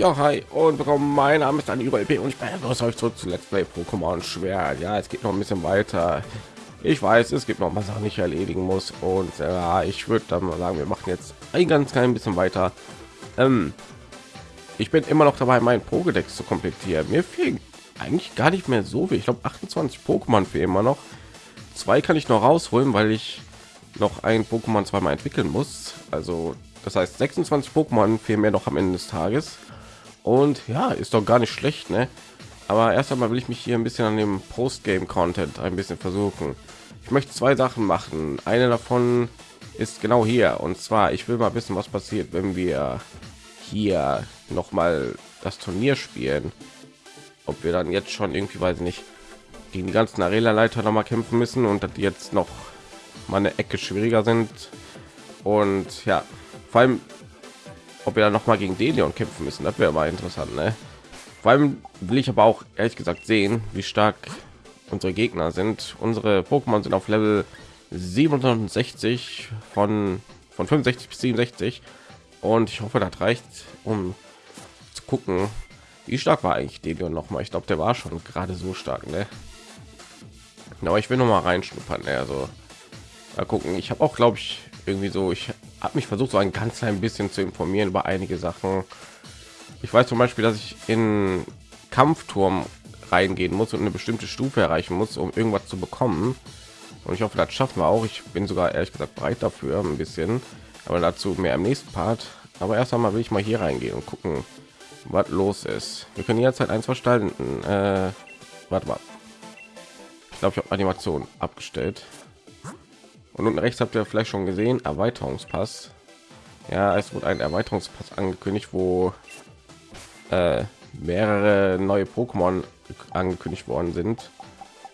Ja, hi und willkommen. Mein Name ist dann über und ich bin euch zurück zu Let's Play Pokémon Schwert. Ja, es geht noch ein bisschen weiter. Ich weiß, es gibt noch Sachen, die ich erledigen muss und ja, ich würde dann mal sagen, wir machen jetzt ein ganz klein bisschen weiter. Ähm, ich bin immer noch dabei, meinen Pokédex zu komplettieren. Mir fehlen eigentlich gar nicht mehr so viel. Ich glaube, 28 Pokémon für immer noch. Zwei kann ich noch rausholen, weil ich noch ein Pokémon zweimal entwickeln muss. Also das heißt 26 Pokémon fehlen mir noch am Ende des Tages. Und ja, ist doch gar nicht schlecht, ne? Aber erst einmal will ich mich hier ein bisschen an dem Postgame-Content ein bisschen versuchen. Ich möchte zwei Sachen machen. Eine davon ist genau hier. Und zwar, ich will mal wissen, was passiert, wenn wir hier noch mal das Turnier spielen. Ob wir dann jetzt schon irgendwie, weiß ich nicht, gegen die ganzen Arena-Leiter noch mal kämpfen müssen und dass die jetzt noch mal eine Ecke schwieriger sind. Und ja, vor allem ob wir dann noch mal gegen Delion kämpfen müssen. Das wäre mal interessant, ne? Vor allem will ich aber auch ehrlich gesagt sehen, wie stark unsere Gegner sind. Unsere Pokémon sind auf Level 67 von von 65 bis 67 und ich hoffe, das reicht, um zu gucken, wie stark war eigentlich Delion noch mal. Ich glaube, der war schon gerade so stark, ne? Aber ich will noch mal reinschnuppern, ne? also mal gucken. Ich habe auch, glaube ich, irgendwie so, ich habe mich versucht, so ein ganz klein bisschen zu informieren über einige Sachen. Ich weiß zum Beispiel, dass ich in Kampfturm reingehen muss und eine bestimmte Stufe erreichen muss, um irgendwas zu bekommen. Und ich hoffe, das schaffen wir auch. Ich bin sogar ehrlich gesagt bereit dafür, ein bisschen. Aber dazu mehr im nächsten Part. Aber erst einmal will ich mal hier reingehen und gucken, was los ist. Wir können jetzt halt eins verstanden. Äh, warte mal. Ich glaube, ich habe Animation abgestellt. Und unten rechts habt ihr vielleicht schon gesehen, Erweiterungspass. Ja, es wurde ein Erweiterungspass angekündigt, wo äh, mehrere neue Pokémon angekündigt worden sind.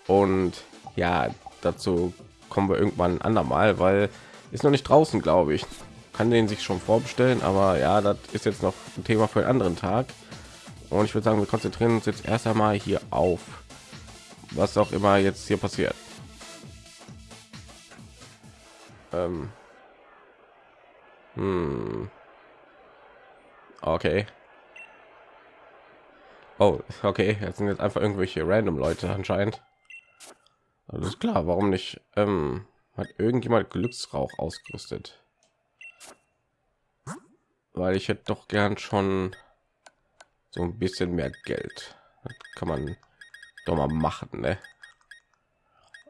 Und ja, dazu kommen wir irgendwann andermal, weil ist noch nicht draußen, glaube ich. Kann den sich schon vorbestellen, aber ja, das ist jetzt noch ein Thema für einen anderen Tag. Und ich würde sagen, wir konzentrieren uns jetzt erst einmal hier auf, was auch immer jetzt hier passiert. Ähm. Hm. Okay. Oh, okay. Jetzt sind jetzt einfach irgendwelche random Leute anscheinend. Alles klar. Warum nicht? Ähm, hat irgendjemand Glücksrauch ausgerüstet? Weil ich hätte doch gern schon so ein bisschen mehr Geld. Das kann man doch mal machen, ne?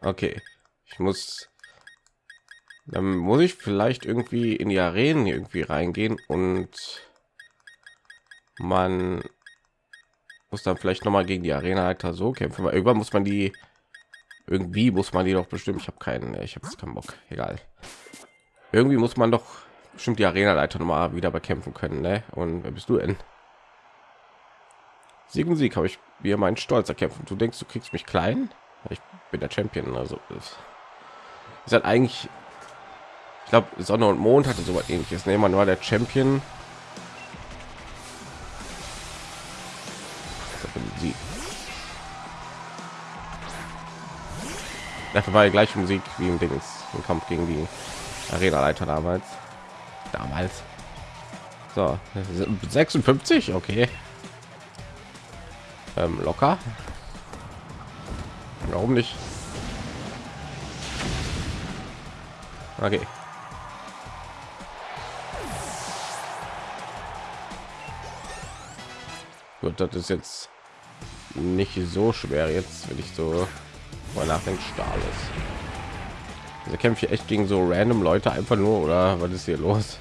Okay. Ich muss dann muss ich vielleicht irgendwie in die Arenen irgendwie reingehen und man muss dann vielleicht noch mal gegen die Arena Leiter so kämpfen, weil irgendwann muss man die irgendwie muss man die doch bestimmt. Ich habe keinen, ich habe keinen Bock. Egal. Irgendwie muss man doch bestimmt die Arena Leiter noch mal wieder bekämpfen können, ne? Und wer bist du denn? Sieg und Sieg habe ich mir meinen Stolz erkämpfen. Du denkst, du kriegst mich klein? Ich bin der Champion, also ist, ist halt eigentlich ich glaube sonne und mond hatte so was ähnliches nehmen wir nur der champion. Dafür war die gleiche musik wie im dings im kampf gegen die arena leiter damals. Damals. So 56 okay. Ähm, locker. Warum nicht? Okay Gut, das ist jetzt nicht so schwer jetzt, wenn ich so mal nachdenke, Stahl ist. Diese Kämpfe echt gegen so random Leute einfach nur oder was ist hier los?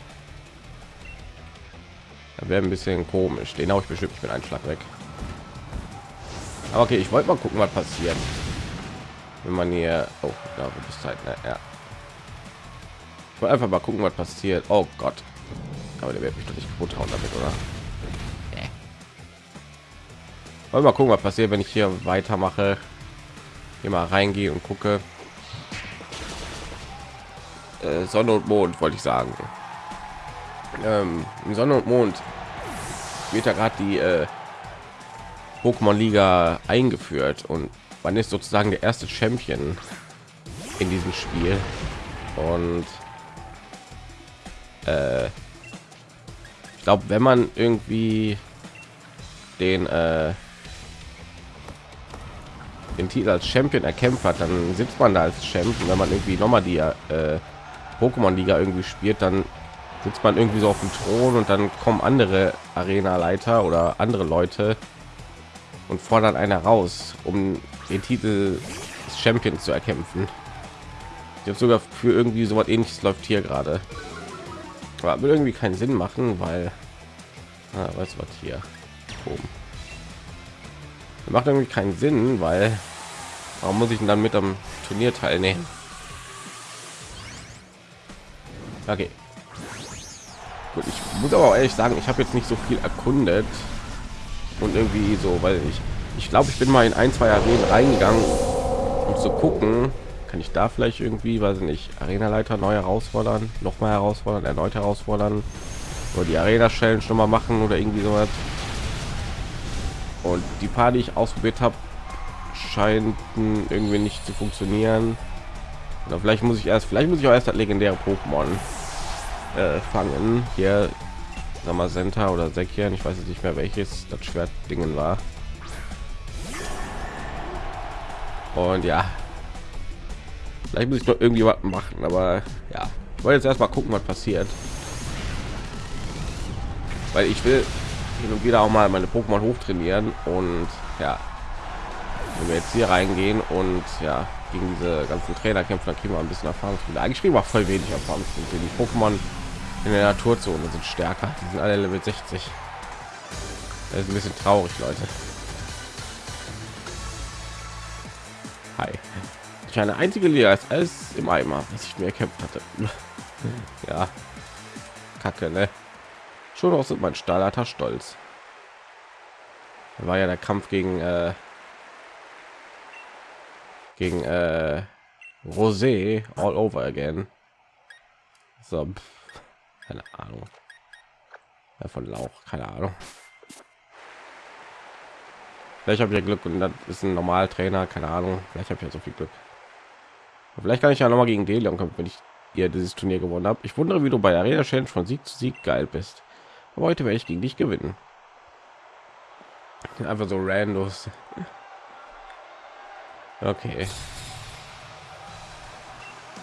Da wäre ein bisschen komisch. Den habe ich bestimmt mit einem Schlag weg. Aber okay, ich wollte mal gucken, was passiert, wenn man hier. Oh, da ist halt. Ne? Ja. Ich einfach mal gucken, was passiert. Oh Gott. Aber der wird mich doch nicht kaputt hauen damit, oder? Mal gucken, was passiert, wenn ich hier weitermache. Hier mal reingehe und gucke. Äh, Sonne und Mond wollte ich sagen. Ähm, Sonne und Mond wird ja gerade die äh, Pokémon Liga eingeführt und man ist sozusagen der erste Champion in diesem Spiel und äh, ich glaube, wenn man irgendwie den äh, den Titel als Champion erkämpft hat, dann sitzt man da als Champion. Wenn man irgendwie noch mal die äh, Pokémon Liga irgendwie spielt, dann sitzt man irgendwie so auf dem Thron und dann kommen andere Arena-Leiter oder andere Leute und fordern einer raus, um den Titel des Champions zu erkämpfen. Ich habe sogar für irgendwie so was ähnliches läuft hier gerade. Aber will irgendwie keinen Sinn machen, weil ah, weißt du was hier oben macht irgendwie keinen Sinn, weil warum muss ich denn dann mit am Turnier teilnehmen? Okay. Gut, ich muss aber auch ehrlich sagen, ich habe jetzt nicht so viel erkundet und irgendwie so, weil ich ich glaube, ich bin mal in ein, zwei Arenen reingegangen, um zu gucken, kann ich da vielleicht irgendwie, weiß ich nicht, Arena-Leiter neu herausfordern, noch mal herausfordern, erneut herausfordern oder die Arena-Stellen schon mal machen oder irgendwie so was. Und die paar, die ich ausprobiert habe, scheint irgendwie nicht zu funktionieren. Oder vielleicht muss ich erst, vielleicht muss ich auch erst das legendäre Pokémon äh, fangen. Hier, sag mal Senta oder Sekian, ich weiß jetzt nicht mehr welches das Schwert Dingen war. Und ja, vielleicht muss ich noch irgendwie was machen, aber ja, ich wollte jetzt erstmal gucken, was passiert, weil ich will hin und wieder auch mal meine Pokémon hochtrainieren und ja, wenn wir jetzt hier reingehen und ja gegen diese ganzen Trainer kämpfen, dann kriegen wir ein bisschen Erfahrung. Eigentlich kriegen wir voll wenig Erfahrung. Die Pokémon in der Naturzone sind stärker. Die sind alle Level 60. Das ist ein bisschen traurig, Leute. Hi. Ich eine einzige Liga ist alles im Eimer, was ich mir erkämpft hatte. ja, Kacke, ne? Schon auch sind mein Stahlhalter stolz. War ja der Kampf gegen äh, gegen äh, Rosé all over again. So, keine Ahnung. Ja, von Lauch, keine Ahnung. Vielleicht habe ich ja Glück und das ist ein normal Trainer, keine Ahnung. Vielleicht habe ich ja so viel Glück. Vielleicht kann ich ja noch mal gegen Delion kommen, wenn ich ihr dieses Turnier gewonnen habe. Ich wundere, wie du bei Arena Challenge von Sieg zu Sieg geil bist. Aber heute werde ich gegen dich gewinnen. Einfach so randos. Okay.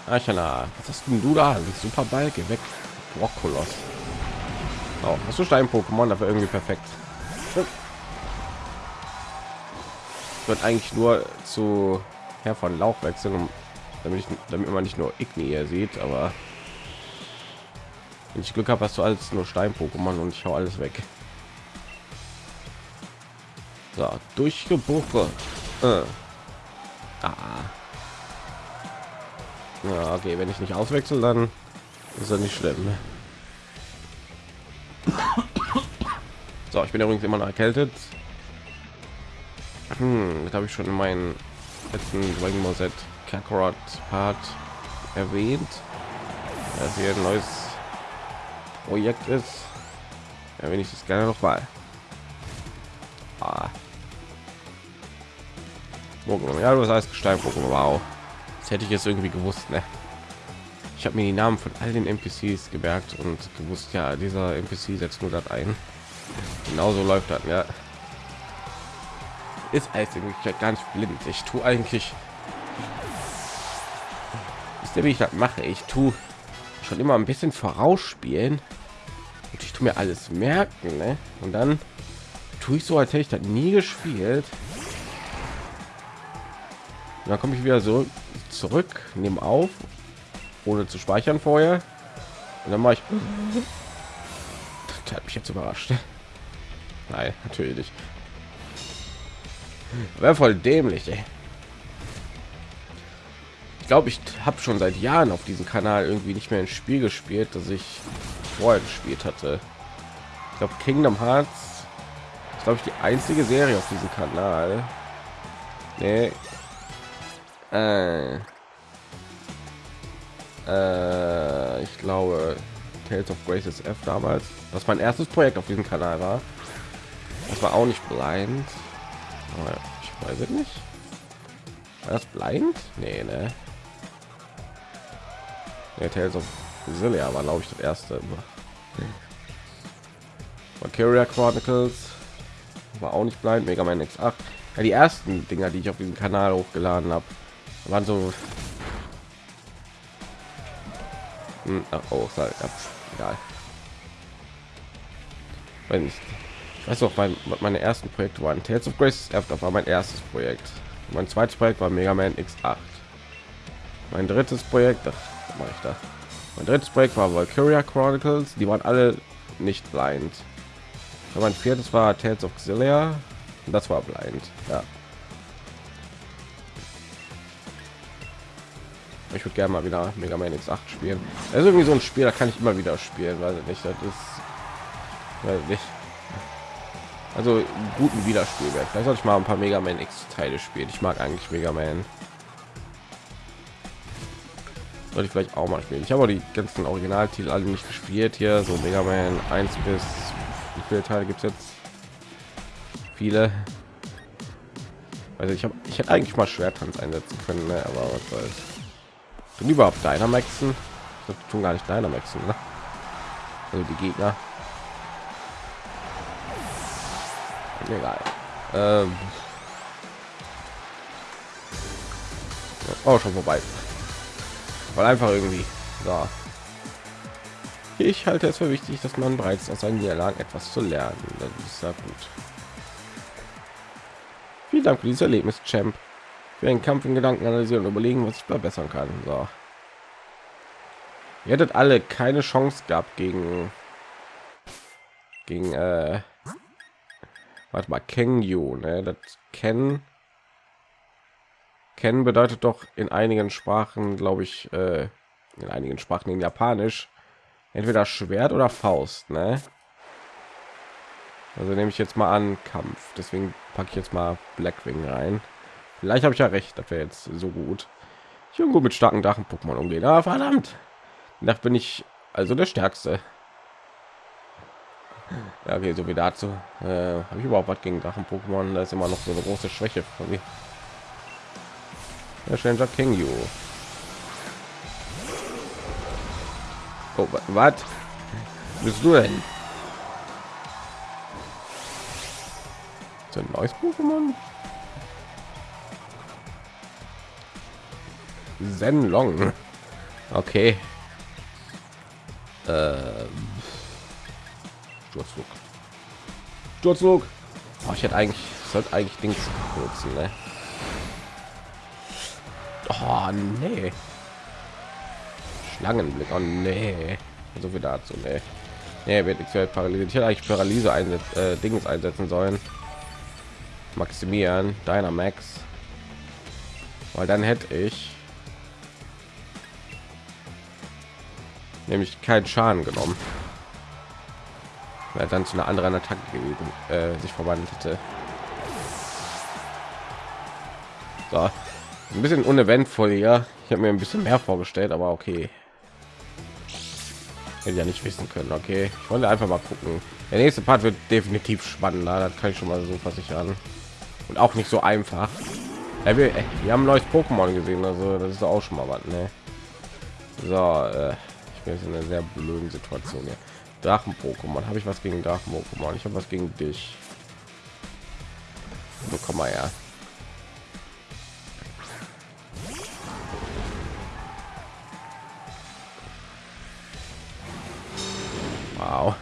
Achana, was hast denn du da? Super Ball, geh weg. Rockkoloss. Oh, hast du Stein-Pokémon dafür irgendwie perfekt? Wird eigentlich nur zu Herr von Lauch wechseln, damit, ich, damit man nicht nur Igni sieht, aber wenn ich Glück habe, hast du alles nur Stein-Pokémon und ich hau alles weg. So, durchgebuche. Äh. Ah. Ja, okay, wenn ich nicht auswechsel, dann ist er nicht schlimm. So, ich bin übrigens immer noch erkältet. Hm, das habe ich schon in meinen letzten Dragon Ball Z Kakarot Part erwähnt. Das hier ein neues Projekt ist. Ja, wenn ich das gerne noch mal. Ah. Ja, du heißt Gestein Pokémon. Wow. Das hätte ich jetzt irgendwie gewusst, ne? Ich habe mir die Namen von all den NPCs gemerkt und gewusst, ja, dieser NPC setzt nur das ein. Genauso läuft das, ja. Ist eigentlich gar nicht blind. Ich tue eigentlich ist der wie ich das mache ich tue schon immer ein bisschen vorausspielen. Und ich tue mir alles merken ne? und dann tue ich so als hätte ich das nie gespielt. Da komme ich wieder so zurück nehmen auf ohne zu speichern vorher. Und dann mache ich das hat mich jetzt überrascht. Nein natürlich wäre voll dämlich ey glaube, ich habe schon seit Jahren auf diesem Kanal irgendwie nicht mehr ein Spiel gespielt, das ich vorher gespielt hatte. Ich glaube, Kingdom Hearts ist glaube ich die einzige Serie auf diesem Kanal. Nee. Äh. Äh, ich glaube Tales of Graces F damals, was mein erstes Projekt auf diesem Kanal war. Das war auch nicht blind. ich weiß es nicht. War das blind? Nee, ne? Ja, Tales of Zillia war glaube ich das erste. Valkyria Chronicles war auch nicht blind. Mega Man X8. Ja, die ersten Dinger, die ich auf diesem Kanal hochgeladen habe, waren so. Hm, ach, oh, ja, egal. Wenn ich weiß auch, mein, meine ersten Projekte waren Tales of Grace war mein erstes Projekt. Mein zweites Projekt war Mega Man X8. Mein drittes Projekt, ach, mache ich da. Mein drittes Projekt war Valkyria Chronicles. Die waren alle nicht blind. mein viertes war Tales of Xillia. Das war blind. Ja. Ich würde gerne mal wieder Mega Man X8 spielen. Das ist irgendwie so ein Spiel, da kann ich immer wieder spielen, weil nicht, das ist weil nicht. Also guten Wiederspielwert. Vielleicht sollte ich mal ein paar Mega Man X Teile spielen. Ich mag eigentlich Mega Man. Sollte ich vielleicht auch mal spielen. Ich habe die ganzen Originaltitel alle nicht gespielt hier. So Mega Man 1 bis wie viele Teile gibt es jetzt? Viele. Also ich habe ich hätte eigentlich mal Schwertanz einsetzen können, ne? aber was soll's. Sind überhaupt Dynamaxen? Das tun gar nicht Dynamaxen, ne? Also die Gegner. Egal. Ähm. Oh, schon vorbei. Weil einfach irgendwie. So. Ich halte es für wichtig, dass man bereits aus seinen Niederlagen etwas zu lernen. Das ist sehr gut. Vielen Dank für dieses Erlebnis, Champ. Für einen Kampf in Gedanken analysieren und überlegen, was ich verbessern kann. So. Ihr hättet alle keine Chance gehabt gegen gegen äh, warte mal Kengyu, ne? Das kennen kennen bedeutet doch in einigen Sprachen, glaube ich, äh, in einigen Sprachen in Japanisch entweder Schwert oder Faust, ne? Also nehme ich jetzt mal an Kampf. Deswegen packe ich jetzt mal Blackwing rein. Vielleicht habe ich ja recht, das wäre jetzt so gut. Ich bin mit starken Drachen Pokémon umgehen. Ah, verdammt. Da bin ich also der Stärkste. Ja, okay, so wie dazu. Äh, Habe ich überhaupt was gegen Drachen-Pokémon? Da ist immer noch so eine große Schwäche von mir. Der Stranger King You. Oh, was? Bist du denn? So ein neues Pokémon? Zen Long. Okay. Ähm. Sturzflug. Sturzflug. Oh, ich hätte eigentlich sollte eigentlich Dings nutzen, ne? Oh, nee. Schlangenblick. Oh, nee. So viel dazu, ne? Nee, wird nichts paralysiert. Ich hätte eigentlich Paralyse einsetzen, äh, Dings einsetzen sollen. Maximieren, Dynamax. Weil dann hätte ich nämlich keinen Schaden genommen weil dann zu einer anderen Attacke gewesen, äh, sich verwandelt hätte. So. Ein bisschen uneventvoll ja. Ich habe mir ein bisschen mehr vorgestellt, aber okay. Hätte ja nicht wissen können. Okay, ich wollte einfach mal gucken. Der nächste Part wird definitiv spannender. Das kann ich schon mal so versichern. Und auch nicht so einfach. Wir, wir haben neues Pokémon gesehen, also das ist auch schon mal was. Ne? So, äh, ich bin jetzt in einer sehr blöden Situation hier. Drachen Pokémon. Habe ich was gegen Drachen Pokémon? Ich habe was gegen dich. So, komm mal her. Wow.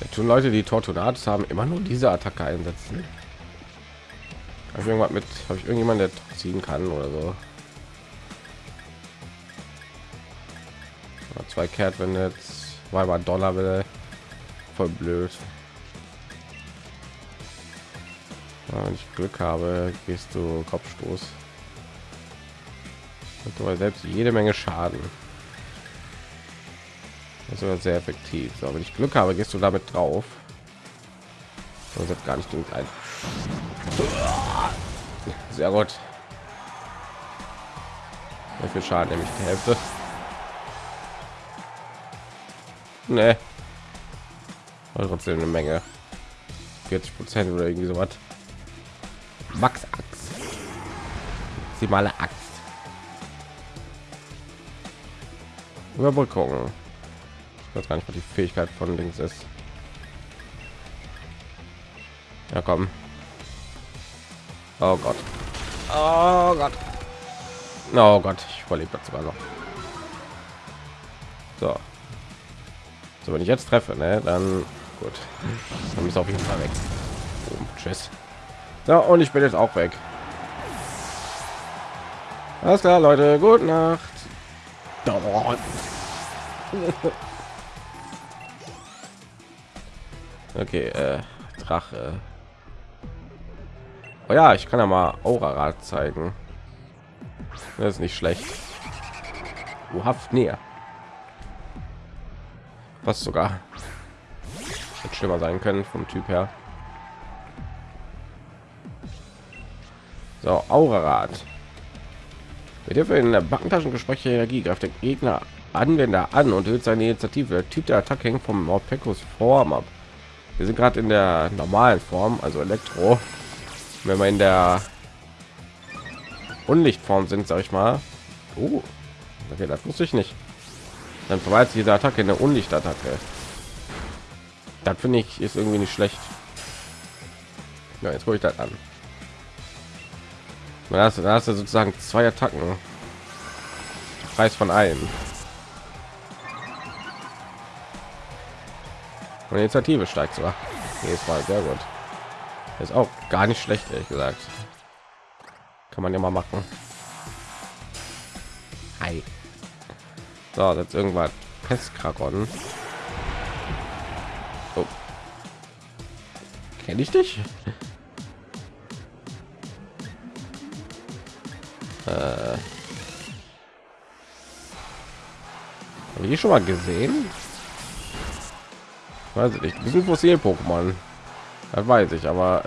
Da tun Leute, die Tortunatus haben, immer nur diese Attacke einsetzen. Habe ich irgendwas mit? Habe ich irgendjemand, der ziehen kann oder so? zwei kehrt wenn jetzt weil man dollar will voll blöd ja, wenn ich glück habe gehst du kopfstoß und du selbst jede menge schaden das ist sehr effektiv. So, wenn ich glück habe gehst du damit drauf. Das hat gar nicht ein sehr gut. Viel schaden nämlich die hälfte. Ne trotzdem eine menge. 40 prozent oder irgendwie so was. Max axt maximale axt. Überbrückung ich weiß gar nicht was die fähigkeit von links ist Ja, komm. Oh Gott. Oh Gott. Oh Gott, ich überlebe das sogar noch. So. So, wenn ich jetzt treffe, ne, dann gut. Dann ist auf jeden Fall weg. Oh, tschüss. So, und ich bin jetzt auch weg. Alles klar, Leute. Gute Nacht. Okay, äh, Drache. Oh ja, ich kann ja mal Aura-Rad zeigen. Das ist nicht schlecht. Du haft näher. Was sogar Hätte schlimmer sein können vom Typ her. So, Aura-Rad. Mit Hilfe in der Backentaschengespräche Energie greift der Gegner Anwender an und hört seine Initiative. Der Typ der Attacke hängt vom Morpecos Form ab. Wir sind gerade in der normalen Form, also Elektro. Wenn wir in der Unlichtform sind, sage ich mal. Oh, okay, das wusste ich nicht. Dann verweilt diese Attacke in der Unlichtattacke. Das finde ich ist irgendwie nicht schlecht. Ja, jetzt gucke ich das an. Da hast, da hast du sozusagen zwei Attacken. Preis von allen. Und Initiative steigt zwar. Nee, es war sehr gut. Ist auch gar nicht schlecht, ehrlich gesagt. Kann man ja mal machen. Hi. So, jetzt irgendwas Pestkragon. Oh. Kenne ich dich? äh. Habe ich schon mal gesehen? Weiß ich nicht. Wir sind fossil Pokémon. Das weiß ich, aber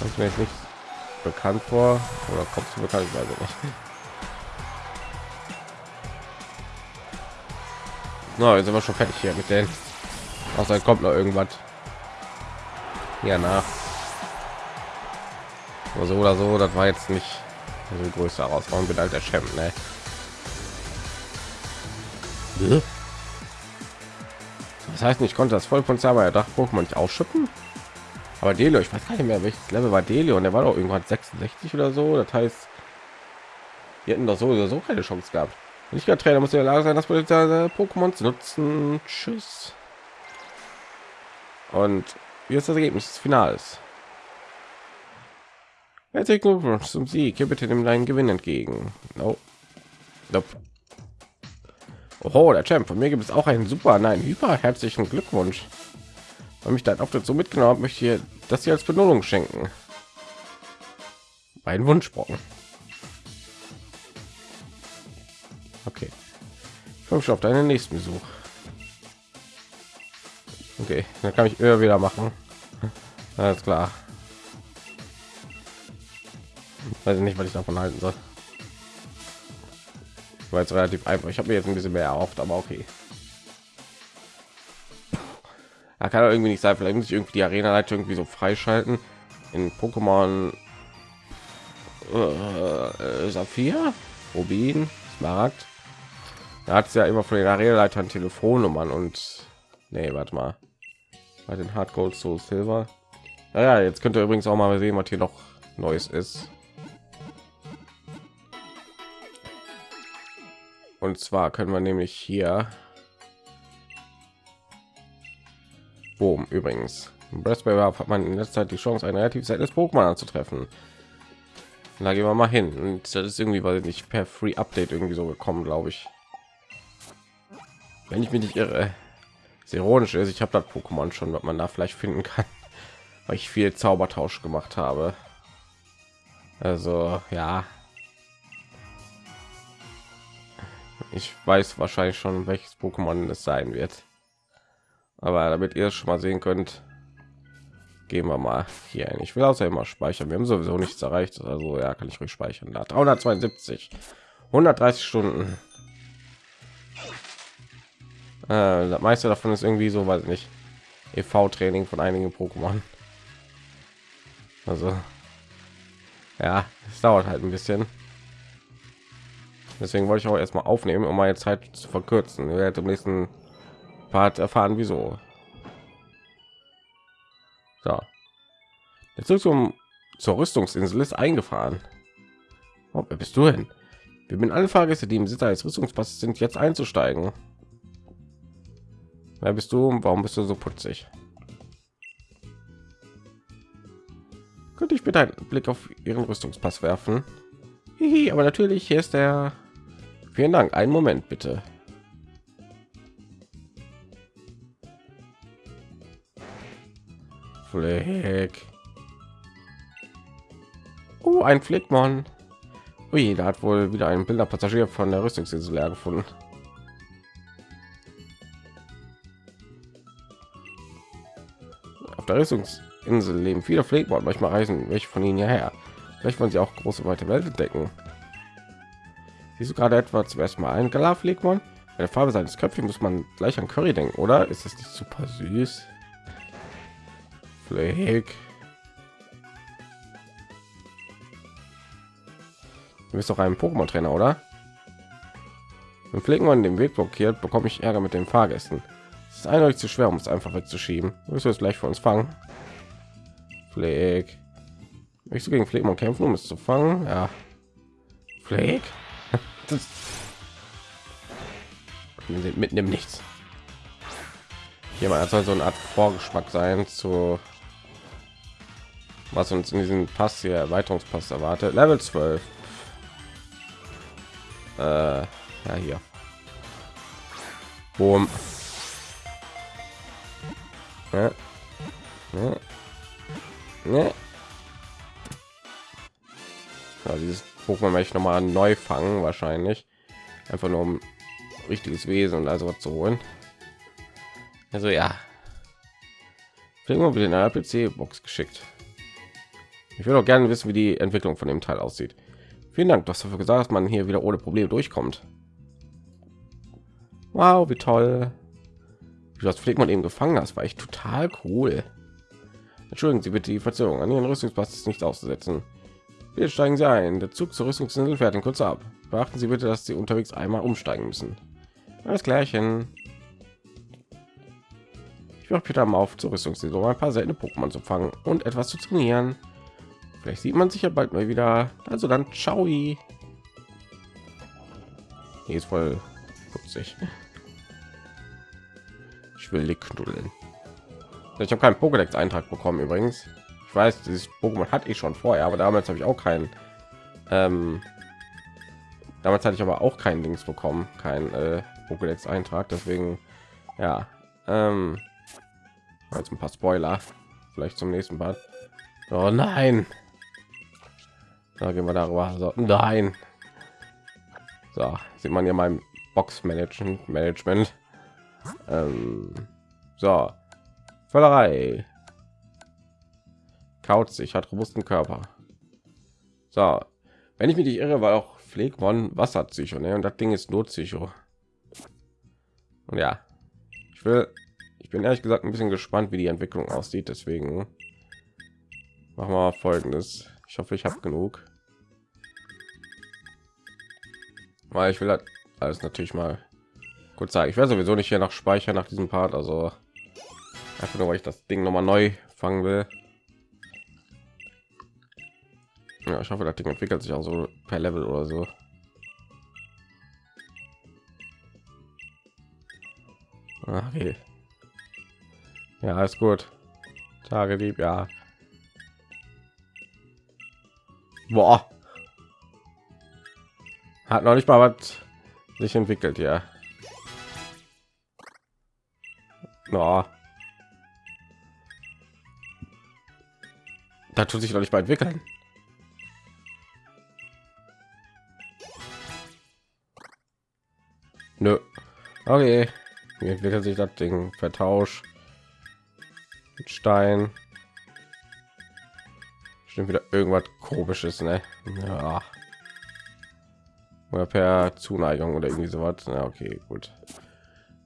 kommt mir jetzt nicht bekannt vor oder kommt du bekannt? Ich weiß nicht. Na, no, sind wir schon fertig hier mit denen. Außer kommt noch irgendwas. Ja, nach. Aber so oder so, das war jetzt nicht so größte Herausforderung. Bin der Champ, ne? Das heißt, ich konnte das voll von Zauber Dach nicht ausschütten. Aber Delio, ich weiß gar nicht mehr, welches Level war Delio und der war doch irgendwann 66 oder so. Das heißt, wir hätten doch so oder so keine Chance gehabt. Nicht gerade Trainer muss in der Lage sein, das Pokémon zu nutzen. Tschüss. Und wie ist das Ergebnis des Finals? Herzlichen Glückwunsch zum Sieg. Hier bitte nimm deinen Gewinn entgegen. No. Nope. Oh, der Champ. Von mir gibt es auch einen super, nein, hyper herzlichen Glückwunsch. Weil mich dein Auftritt so mitgenommen hat, möchte ich das hier als Belohnung schenken. Mein Wunschbrocken. Okay. Ich freue mich auf deinen nächsten Besuch. Okay, dann kann ich immer wieder machen. Alles klar. Weiß nicht, was ich davon halten soll. War jetzt relativ einfach. Ich habe mir jetzt ein bisschen mehr erhofft, aber okay. Er kann irgendwie nicht sein. Vielleicht muss ich irgendwie die Arena-Leitung irgendwie so freischalten. In Pokémon äh, Saphir, Rubin, Smaragd. Da hat es ja immer von den Arena-Leitern Telefonnummern und nee, warte mal. Bei den Hard Gold Soul Silver. Naja, jetzt könnt ihr übrigens auch mal sehen, was hier noch Neues ist. Und zwar können wir nämlich hier Boom, übrigens. Breastplay hat man in letzter Zeit die Chance, ein relativ seltenes Pokémon anzutreffen. Da gehen wir mal hin. Und das ist irgendwie, weil nicht per Free Update irgendwie so gekommen, glaube ich. Wenn ich mich nicht irre. Sehr ironisch ist, ich habe das Pokémon schon, was man da vielleicht finden kann, weil ich viel Zaubertausch gemacht habe. Also ja, ich weiß wahrscheinlich schon, welches Pokémon es sein wird. Aber damit ihr es schon mal sehen könnt, gehen wir mal hier ein. Ich will außer immer speichern. Wir haben sowieso nichts erreicht, also ja, kann ich ruhig speichern. Da 372, 130 Stunden. Äh, das meiste davon ist irgendwie so, weiß nicht, EV-Training von einigen Pokémon. Also ja, es dauert halt ein bisschen. Deswegen wollte ich auch erstmal aufnehmen, um meine Zeit zu verkürzen. Ihr werdet im nächsten Part erfahren, wieso. So. Der Zug zum, zur Rüstungsinsel ist eingefahren. Oh, wer bist du denn? Wir bin alle Fahrgäste, die im Sitz eines Rüstungspasses sind, jetzt einzusteigen. Wer bist du? Warum bist du so putzig? Könnte ich bitte einen Blick auf Ihren Rüstungspass werfen? Hihi, aber natürlich, hier ist der. Vielen Dank. Einen Moment bitte. Fleck. Oh, ein Flickmon. Ui, da hat wohl wieder ein Bilderpassagier von der Rüstungsinsel leer gefunden. Auf der Rüstungsinsel leben viele Pflegmord. Manchmal reisen welche von ihnen hierher. Vielleicht wollen sie auch große weite Welt entdecken. Siehst du gerade etwa zum ersten Mal ein Galaflegmon? Bei der Farbe seines Köpfchen muss man gleich an Curry denken, oder? Ist das nicht super süß? Fleck. Du bist doch ein Pokémon-Trainer, oder? Wenn Pflegemon den Weg blockiert, bekomme ich Ärger mit den Fahrgästen. Es ist eindeutig zu schwer, um es einfach wegzuschieben. Wirst du es gleich für uns fangen? Pfleg. Möchtest du gegen Pflegmon kämpfen, um es zu fangen? Ja. Pfleg. Wir sind mitten im Nichts. Hier mal soll so eine Art Vorgeschmack sein zu was uns in diesem Pass hier Erweiterungspass erwartet. Level 12. Äh, ja hier. Boom. Ja. Ja. Ja. Ja, dieses Pokémon möchte ich noch mal neu fangen, wahrscheinlich. Einfach nur um richtiges Wesen und also was zu holen. Also ja. Irgendwo wieder in einer PC-Box geschickt. Ich würde auch gerne wissen, wie die Entwicklung von dem Teil aussieht. Vielen Dank, dass dafür gesagt, dass man hier wieder ohne Probleme durchkommt. Wow, wie toll. Wie das Pflegt man eben gefangen hast, war echt total cool. Entschuldigen Sie bitte die Verzögerung. An Ihren Rüstungspass ist nicht auszusetzen. Wir steigen Sie ein. Der Zug zur Rüstungsinsel fährt in kurz ab. Beachten Sie bitte, dass Sie unterwegs einmal umsteigen müssen. Alles klärchen. Ich mache Peter mal auf zur Rüstungsinsel, um ein paar seltene Pokémon zu fangen und etwas zu trainieren. Vielleicht sieht man sich ja bald mal wieder. Also dann, ciao. Hier ist voll putzig. Ich will die knuddeln. Ich habe keinen Pokédex-Eintrag bekommen übrigens. Ich weiß, dieses Pokémon hatte ich schon vorher, aber damals habe ich auch keinen. Ähm, damals hatte ich aber auch keinen Dings bekommen, kein äh, Pokédex-Eintrag. Deswegen, ja. Ähm, jetzt ein paar Spoiler. Vielleicht zum nächsten Part. Oh nein! Da gehen wir darüber. So, nein. So, sieht man ja mein Box Management Management. Ähm, so, Völlerei. Kaut sich, hat robusten Körper. So, wenn ich mich nicht irre, war auch Pflegmon Wasserpsycho, ne? Und das Ding ist Notpsycho. Und ja, ich will, ich bin ehrlich gesagt ein bisschen gespannt, wie die Entwicklung aussieht. Deswegen machen wir folgendes. Ich hoffe, ich habe genug. Weil ich will halt alles natürlich mal kurz sagen. Ich werde sowieso nicht hier noch speichern nach diesem Part, also einfach nur weil ich das Ding noch mal neu fangen will. Ja, ich hoffe, das Ding entwickelt sich auch so per Level oder so. Okay. Ja, ist gut. Tage lieb, ja. Boah. Hat noch nicht mal was sich entwickelt, ja. No. Da tut sich noch nicht mal entwickeln. Nö. Okay. Wie entwickelt sich das Ding? Vertausch. Stein. Stimmt wieder irgendwas komisches, ne? Ja. Oder per Zuneigung oder irgendwie sowas. Ja, okay, gut.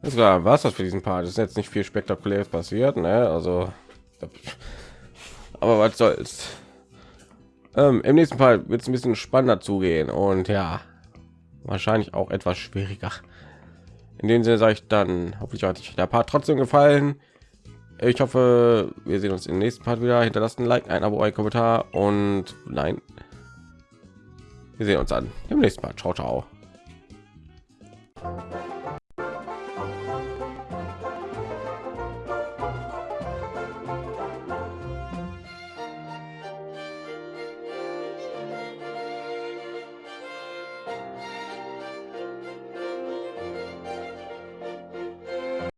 Das war was das für diesen Part. ist jetzt nicht viel spektakuläres passiert, ne? Also, aber was soll's. Ähm, Im nächsten Fall wird es ein bisschen spannender zugehen und ja, wahrscheinlich auch etwas schwieriger in dem Sinne sage ich dann, hoffentlich hat euch der Part trotzdem gefallen. Ich hoffe, wir sehen uns im nächsten Part wieder. Hinterlasst ein Like, ein Abo, ein Kommentar und nein. Wir sehen uns dann im nächsten Part. Ciao, ciao.